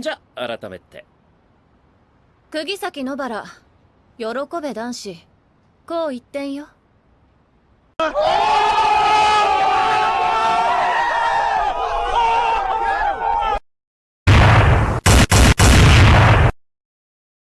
じゃ改めて。釘崎野原喜べ男子こう言ってんよ。